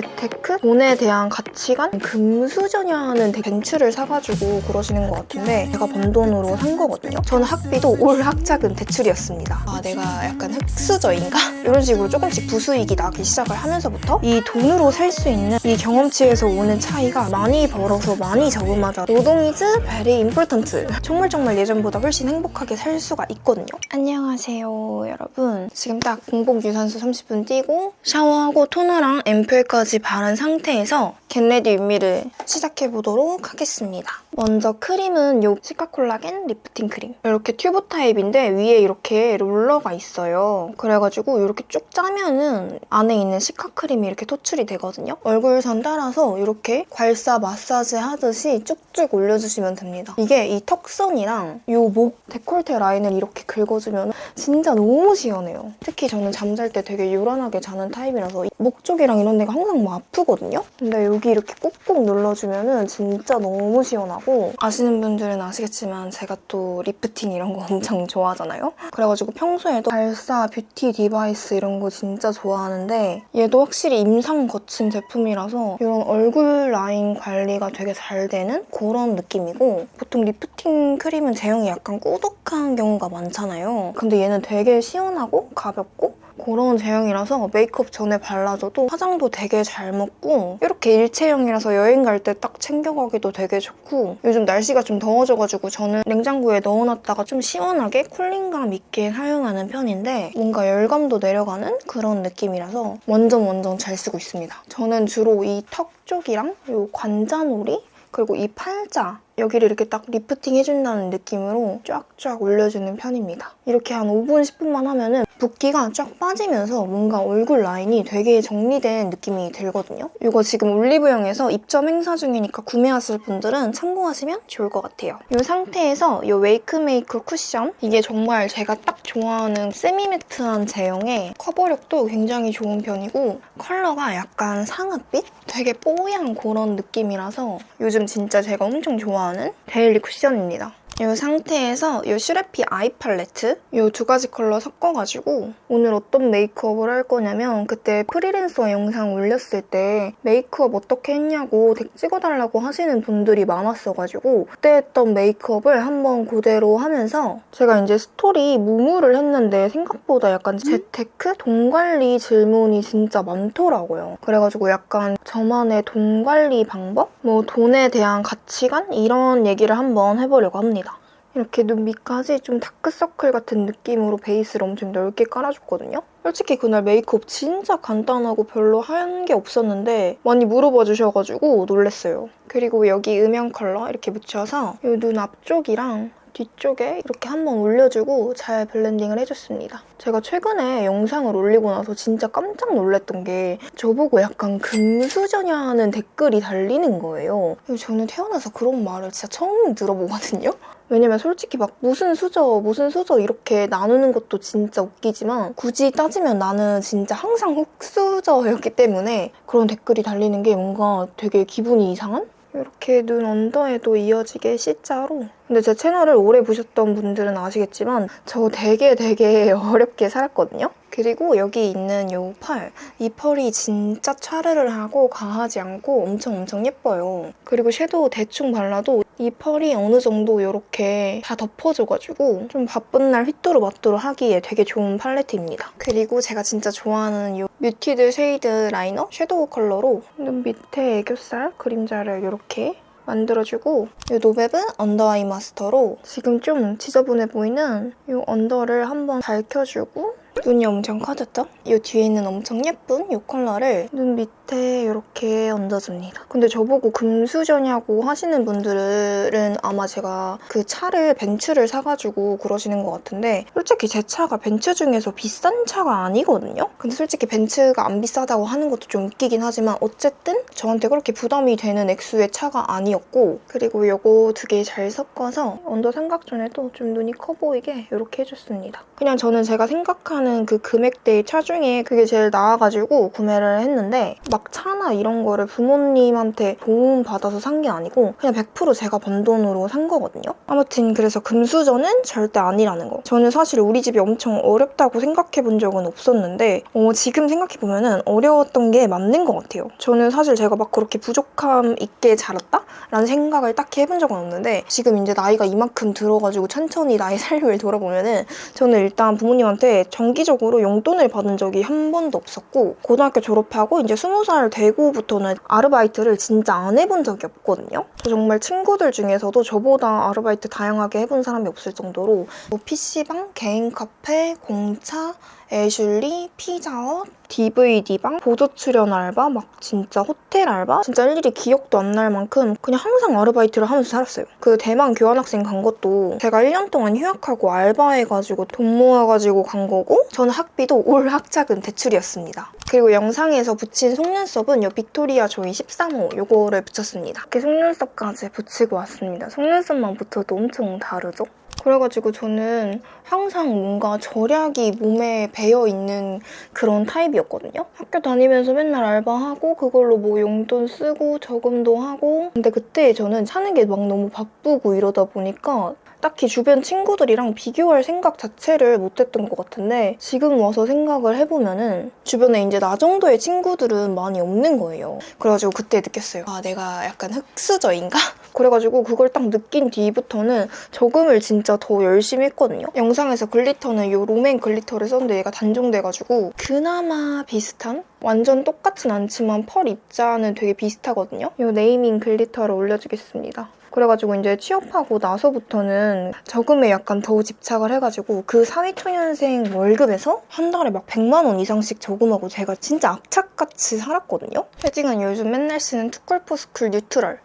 재테크? 돈에 대한 가치관? 금수저냐는 벤츠를 사가지고 그러시는 것 같은데 제가 번 돈으로 산 거거든요. 저는 학비도 all 학자금 대출이었습니다. 아 내가 약간 흙수저인가? 이런 식으로 조금씩 부수익이 나기 시작을 하면서부터 이 돈으로 살 수 있는 이 경험치에서 오는 차이가 많이 벌어서 많이 저금하자 노동 is very important. 정말 정말 예전보다 훨씬 행복하게 살 수가 있거든요. 안녕하세요 여러분. 지금 딱 공복 유산소 30분 뛰고 샤워하고 토너랑 앰플까지 바른 상태에서 get ready with me를 시작해보도록 하겠습니다. 먼저 크림은 요 시카콜라겐 리프팅 크림. 이렇게 튜브 타입인데 위에 이렇게 롤러가 있어요. 그래가지고 이렇게 쭉 짜면은 안에 있는 시카 크림이 이렇게 토출이 되거든요. 얼굴선 따라서 이렇게 괄사 마사지 하듯이 쭉쭉 올려주시면 됩니다. 이게 이 턱선이랑 요 목 데콜테 라인을 이렇게 긁어주면 진짜 너무 시원해요. 특히 저는 잠잘 때 되게 요란하게 자는 타입이라서 목 쪽이랑 이런 데가 항상 뭐 아프거든요. 근데 여기 이렇게 꾹꾹 눌러주면은 진짜 너무 시원하고 아시는 분들은 아시겠지만 제가 또 리프팅 이런 거 엄청 좋아하잖아요. 그래가지고 평소에도 괄사, 뷰티 디바이스 이런 거 진짜 좋아하는데 얘도 확실히 임상 거친 제품이라서 이런 얼굴 라인 관리가 되게 잘 되는 그런 느낌이고 보통 리프팅 크림은 제형이 약간 꾸덕한 경우가 많잖아요. 근데 얘는 되게 시원하고 가볍고 그런 제형이라서 메이크업 전에 발라줘도 화장도 되게 잘 먹고 이렇게 일체형이라서 여행 갈 때 딱 챙겨가기도 되게 좋고 요즘 날씨가 좀 더워져가지고 저는 냉장고에 넣어놨다가 좀 시원하게 cooling감 있게 사용하는 편인데 뭔가 열감도 내려가는 그런 느낌이라서 완전 완전 잘 쓰고 있습니다. 저는 주로 이 턱 쪽이랑 이 관자놀이 그리고 이 팔자 여기를 이렇게 딱 리프팅 해준다는 느낌으로 쫙쫙 올려주는 편입니다. 이렇게 한 5분, 10분만 하면 은 붓기가 쫙 빠지면서 뭔가 얼굴 라인이 되게 정리된 느낌이 들거든요. 이거 지금 올리브영에서 입점 행사 중이니까 구매하실 분들은 참고하시면 좋을 것 같아요. 이 상태에서 이 웨이크메이크 쿠션 이게 정말 제가 딱 좋아하는 semi-matte한 제형에 커버력도 굉장히 좋은 편이고 컬러가 약간 상아빛? 되게 뽀얀 그런 느낌이라서 요즘 진짜 제가 엄청 좋아하는 데일리 쿠션입니다. 이 상태에서 이 슈레피 아이 팔레트 이 두 가지 컬러 섞어가지고 오늘 어떤 메이크업을 할 거냐면 그때 프리랜서 영상 올렸을 때 메이크업 어떻게 했냐고 덱 찍어달라고 하시는 분들이 많았어가지고 그때 했던 메이크업을 한번 그대로 하면서 제가 이제 스토리 무물을 했는데 생각보다 약간 재테크? 돈 관리 질문이 진짜 많더라고요. 그래가지고 약간 저만의 돈 관리 방법? 뭐 돈에 대한 가치관? 이런 얘기를 한번 해보려고 합니다. 이렇게 눈 밑까지 좀 다크서클 같은 느낌으로 베이스를 엄청 넓게 깔아줬거든요. 솔직히 그날 메이크업 진짜 간단하고 별로 한 게 없었는데 많이 물어봐 주셔가지고 놀랬어요. 그리고 여기 음영 컬러 이렇게 묻혀서 이 눈 앞쪽이랑 뒤쪽에 이렇게 한번 올려주고 잘 블렌딩을 해줬습니다. 제가 최근에 영상을 올리고 나서 진짜 깜짝 놀랐던 게 저보고 약간 금수저냐는 댓글이 달리는 거예요. 저는 태어나서 그런 말을 진짜 처음 들어보거든요. 왜냐면 솔직히 막 무슨 수저 무슨 수저 이렇게 나누는 것도 진짜 웃기지만 굳이 따지면 나는 진짜 항상 흙수저였기 때문에 그런 댓글이 달리는 게 뭔가 되게 기분이 이상한? 이렇게 눈 언더에도 이어지게 C자로 근데 제 채널을 오래 보셨던 분들은 아시겠지만 저 되게 되게 어렵게 살았거든요? 그리고 여기 있는 이 펄, 이 펄이 진짜 차르르 하고 과하지 않고 엄청 엄청 예뻐요. 그리고 섀도우 대충 발라도 이 펄이 어느 정도 이렇게 다 덮어줘가지고 좀 바쁜 날 휘뚜루마뚜루 하기에 되게 좋은 팔레트입니다. 그리고 제가 진짜 좋아하는 이 뮤티드 쉐이드 라이너 섀도우 컬러로 눈 밑에 애교살 그림자를 이렇게 만들어주고 이 노베브 언더 아이 마스터로 지금 좀 지저분해 보이는 이 언더를 한번 밝혀주고 눈이 엄청 커졌죠? 이 뒤에 있는 엄청 예쁜 이 컬러를 눈 밑에 이렇게 얹어줍니다. 근데 저보고 금수저냐고 하시는 분들은 아마 제가 그 차를 벤츠를 사가지고 그러시는 것 같은데 솔직히 제 차가 벤츠 중에서 비싼 차가 아니거든요? 근데 솔직히 벤츠가 안 비싸다고 하는 것도 좀 웃기긴 하지만 어쨌든 저한테 그렇게 부담이 되는 액수의 차가 아니었고 그리고 이거 두 개 잘 섞어서 언더 삼각존에도 좀 눈이 커 보이게 이렇게 해줬습니다. 그냥 저는 제가 생각하는 그 금액대의 차 중에 그게 제일 나아가지고 구매를 했는데 막 차나 이런 거를 부모님한테 도움 받아서 산 게 아니고 그냥 100% 제가 번 돈으로 산 거거든요. 아무튼 그래서 금수저는 절대 아니라는 거. 저는 사실 우리 집이 엄청 어렵다고 생각해 본 적은 없었는데 어, 지금 생각해 보면 은 어려웠던 게 맞는 것 같아요. 저는 사실 제가 막 그렇게 부족함 있게 자랐다? 라는 생각을 딱히 해본 적은 없는데 지금 이제 나이가 이만큼 들어가지고 천천히 나의 삶을 돌아보면 은 저는 일단 부모님한테 정기 적으로 용돈을 받은 적이 한 번도 없었고 고등학교 졸업하고 이제 스무 살 되고부터는 아르바이트를 진짜 안 해본 적이 없거든요. 저 정말 친구들 중에서도 저보다 아르바이트 다양하게 해본 사람이 없을 정도로 뭐 PC방, 개인 카페, 공차, 애슐리, 피자헛, DVD방, 보조 출연 알바, 막 진짜 호텔 알바? 진짜 일일이 기억도 안 날 만큼 그냥 항상 아르바이트를 하면서 살았어요. 그 대만 교환학생 간 것도 제가 1년 동안 휴학하고 알바해가지고 돈 모아가지고 간 거고 저는 학비도 all 학자금 대출이었습니다. 그리고 영상에서 붙인 속눈썹은 요 빅토리아 조이 13호 요거를 붙였습니다. 이렇게 속눈썹까지 붙이고 왔습니다. 속눈썹만 붙여도 엄청 다르죠? 그래가지고 저는 항상 뭔가 절약이 몸에 배어 있는 그런 타입이었거든요. 학교 다니면서 맨날 알바하고 그걸로 뭐 용돈 쓰고 저금도 하고 근데 그때 저는 사는 게 막 너무 바쁘고 이러다 보니까 딱히 주변 친구들이랑 비교할 생각 자체를 못했던 것 같은데 지금 와서 생각을 해보면 은 주변에 이제 나 정도의 친구들은 많이 없는 거예요. 그래가지고 그때 느꼈어요. 아 내가 약간 흑수저인가? 그래가지고 그걸 딱 느낀 뒤부터는 저금을 진짜 더 열심히 했거든요. 영상에서 glitter는 이 롬앤 glitter를 썼는데 얘가 단종돼가지고 그나마 비슷한? 완전 똑같진 않지만 펄 입자는 되게 비슷하거든요. 이 네이밍 glitter를 올려주겠습니다. 그래가지고 이제 취업하고 나서부터는 저금에 약간 더 집착을 해가지고 그 사회초년생 월급에서 한 달에 막 100만 원 이상씩 저금하고 제가 진짜 악착같이 살았거든요. shading은 요즘 맨날 쓰는 투쿨포스쿨 neutral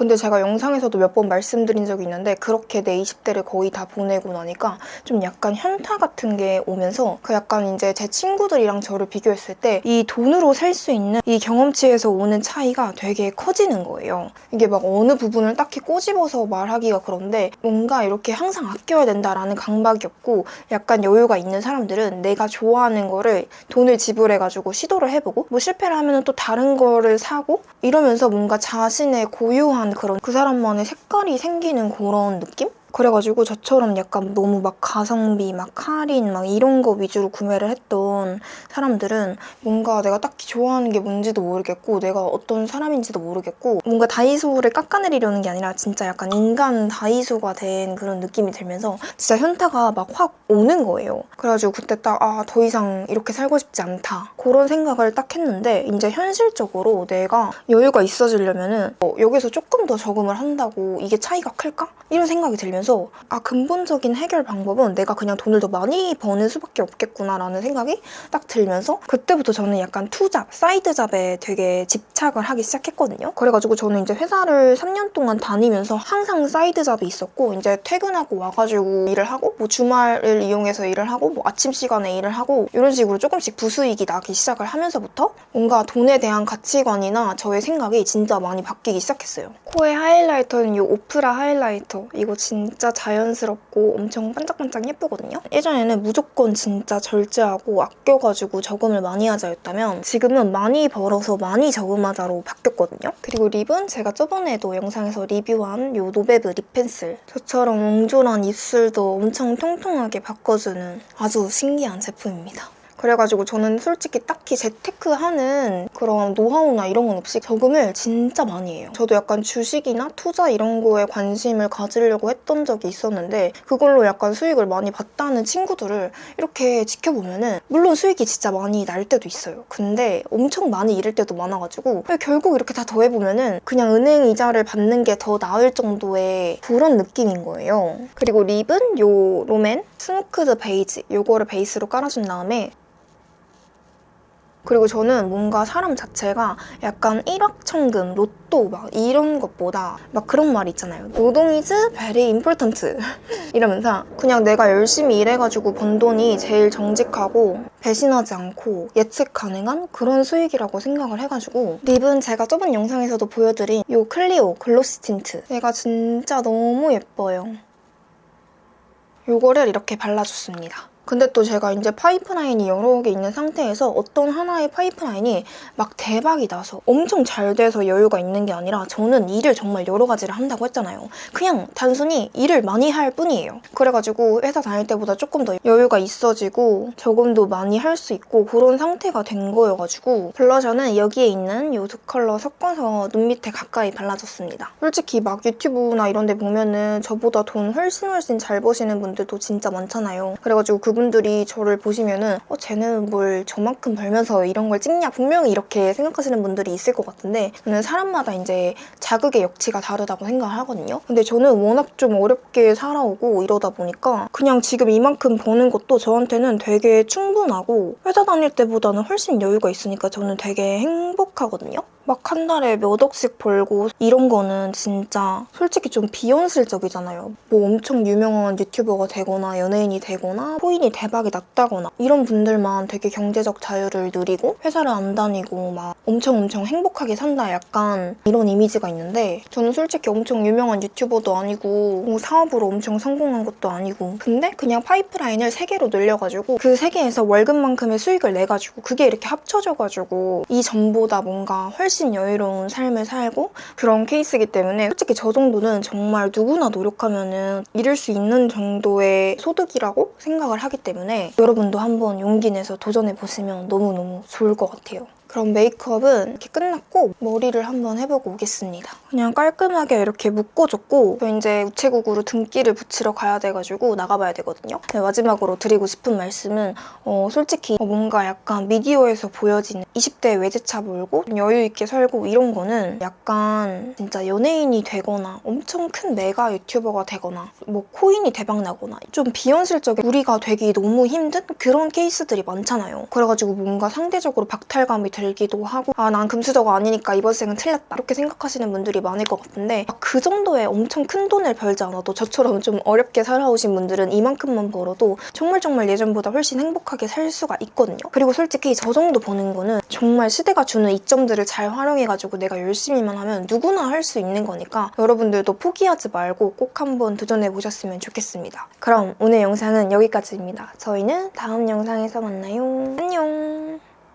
근데 제가 영상에서도 몇 번 말씀드린 적이 있는데 그렇게 내 20대를 거의 다 보내고 나니까 좀 약간 현타 같은 게 오면서 그 약간 이제 제 친구들이랑 저를 비교했을 때 이 돈으로 살 수 있는 이 경험치에서 오는 차이가 되게 커지는 거예요. 이게 막 어느 부분을 딱히 꼬집어서 말하기가 그런데 뭔가 이렇게 항상 아껴야 된다라는 강박이 없고 약간 여유가 있는 사람들은 내가 좋아하는 거를 돈을 지불해가지고 시도를 해보고 뭐 실패를 하면 또 다른 거를 사고 이러면서 뭔가 자신의 고유한 그런 그 사람만의 색깔이 생기는 그런 느낌? 그래가지고 저처럼 약간 너무 막 가성비, 막 할인, 막 이런 거 위주로 구매를 했던 사람들은 뭔가 내가 딱히 좋아하는 게 뭔지도 모르겠고 내가 어떤 사람인지도 모르겠고 뭔가 다이소를 깎아내리려는 게 아니라 진짜 약간 인간 다이소가 된 그런 느낌이 들면서 진짜 현타가 막 확 오는 거예요. 그래가지고 그때 딱 아, 더 이상 이렇게 살고 싶지 않다. 그런 생각을 딱 했는데 이제 현실적으로 내가 여유가 있어지려면 은 어, 여기서 조금 더 저금을 한다고 이게 차이가 클까? 이런 생각이 들면 서 아 근본적인 해결 방법은 내가 그냥 돈을 더 많이 버는 수밖에 없겠구나라는 생각이 딱 들면서 그때부터 저는 약간 투잡, side job에 되게 집착을 하기 시작했거든요. 그래가지고 저는 이제 회사를 3년 동안 다니면서 항상 side job이 있었고 이제 퇴근하고 와가지고 일을 하고 뭐 주말을 이용해서 일을 하고 뭐 아침 시간에 일을 하고 이런 식으로 조금씩 부수익이 나기 시작을 하면서부터 뭔가 돈에 대한 가치관이나 저의 생각이 진짜 많이 바뀌기 시작했어요. 코의 highlighter는 이 오프라 highlighter 이거 진짜 자연스럽고 엄청 반짝반짝 예쁘거든요. 예전에는 무조건 진짜 절제하고 아껴가지고 저금을 많이 하자였다면 지금은 많이 벌어서 많이 저금하자로 바뀌었거든요. 그리고 lip은 제가 저번에도 영상에서 리뷰한 이 노베브 lip pencil 저처럼 옹졸한 입술도 엄청 통통하게 바꿔주는 아주 신기한 제품입니다. 그래가지고 저는 솔직히 딱히 재테크하는 그런 노하우나 이런 건 없이 저금을 진짜 많이 해요. 저도 약간 주식이나 투자 이런 거에 관심을 가지려고 했던 적이 있었는데 그걸로 약간 수익을 많이 봤다는 친구들을 이렇게 지켜보면 은 물론 수익이 진짜 많이 날 때도 있어요. 근데 엄청 많이 잃을 때도 많아가지고 결국 이렇게 다 더해보면 은 그냥 은행 이자를 받는 게 더 나을 정도의 그런 느낌인 거예요. 그리고 lip은 요 롬앤 smoked beige 요거를 베이스로 깔아준 다음에 그리고 저는 뭔가 사람 자체가 약간 일확천금, 로또 막 이런 것보다 막 그런 말 있잖아요. 노동 is very important 이러면서 그냥 내가 열심히 일해가지고 번 돈이 제일 정직하고 배신하지 않고 예측 가능한 그런 수익이라고 생각을 해가지고 lip은 제가 저번 영상에서도 보여드린 이 클리오 glossy tint 얘가 진짜 너무 예뻐요. 요거를 이렇게 발라줬습니다. 근데 또 제가 이제 파이프라인이 여러 개 있는 상태에서 어떤 하나의 파이프라인이 막 대박이 나서 엄청 잘 돼서 여유가 있는 게 아니라 저는 일을 정말 여러 가지를 한다고 했잖아요. 그냥 단순히 일을 많이 할 뿐이에요. 그래가지고 회사 다닐 때보다 조금 더 여유가 있어지고 더 많이 할 수 있고 그런 상태가 된 거여가지고 블러셔는 여기에 있는 이 두 컬러 섞어서 눈 밑에 가까이 발라줬습니다. 솔직히 막 유튜브나 이런 데 보면은 저보다 돈 훨씬 훨씬 잘 버시는 분들도 진짜 많잖아요. 그래가지고 그 분들이 저를 보시면은 어 쟤는 뭘 저만큼 벌면서 이런 걸 찍냐 분명히 이렇게 생각하시는 분들이 있을 것 같은데 저는 사람마다 이제 자극의 역치가 다르다고 생각을 하거든요. 근데 저는 워낙 좀 어렵게 살아오고 이러다 보니까 그냥 지금 이만큼 버는 것도 저한테는 되게 충분하고 회사 다닐 때보다는 훨씬 여유가 있으니까 저는 되게 행복하거든요. 막 한 달에 몇 억씩 벌고 이런 거는 진짜 솔직히 좀 비현실적이잖아요. 뭐 엄청 유명한 유튜버가 되거나 연예인이 되거나 코인이 대박이 났다거나 이런 분들만 되게 경제적 자유를 누리고 회사를 안 다니고 막 엄청 엄청 행복하게 산다 약간 이런 이미지가 있는데 저는 솔직히 엄청 유명한 유튜버도 아니고 뭐 사업으로 엄청 성공한 것도 아니고 근데 그냥 파이프라인을 세 개로 늘려가지고 그세 개에서 월급만큼의 수익을 내가지고 그게 이렇게 합쳐져가지고 이 전보다 뭔가 훨씬 여유로운 삶을 살고 그런 케이스이기 때문에 솔직히 저 정도는 정말 누구나 노력하면 은 이룰 수 있는 정도의 소득이라고 생각을 하기 때문에 여러분도 한번 용기 내서 도전해 보시면 너무너무 좋을 것 같아요. 그럼 메이크업은 이렇게 끝났고 머리를 한번 해보고 오겠습니다. 그냥 깔끔하게 이렇게 묶어줬고 저 이제 우체국으로 등기를 붙이러 가야 돼가지고 나가봐야 되거든요. 네, 마지막으로 드리고 싶은 말씀은 어, 솔직히 뭔가 약간 미디어에서 보여지는 20대 외제차 몰고 좀 여유 있게 살고 이런 거는 약간 진짜 연예인이 되거나 엄청 큰 메가 유튜버가 되거나 뭐 코인이 대박 나거나 좀 비현실적인 우리가 되기 너무 힘든 그런 케이스들이 많잖아요. 그래가지고 뭔가 상대적으로 박탈감이 들기도 하고 아 난 금수저가 아니니까 이번 생은 틀렸다 이렇게 생각하시는 분들이 많을 것 같은데 그 정도의 엄청 큰 돈을 벌지 않아도 저처럼 좀 어렵게 살아오신 분들은 이만큼만 벌어도 정말 정말 예전보다 훨씬 행복하게 살 수가 있거든요. 그리고 솔직히 저 정도 버는 거는 정말 시대가 주는 이점들을 잘 활용해가지고 내가 열심히만 하면 누구나 할 수 있는 거니까 여러분들도 포기하지 말고 꼭 한번 도전해 보셨으면 좋겠습니다. 그럼 오늘 영상은 여기까지입니다. 저희는 다음 영상에서 만나요. 안녕!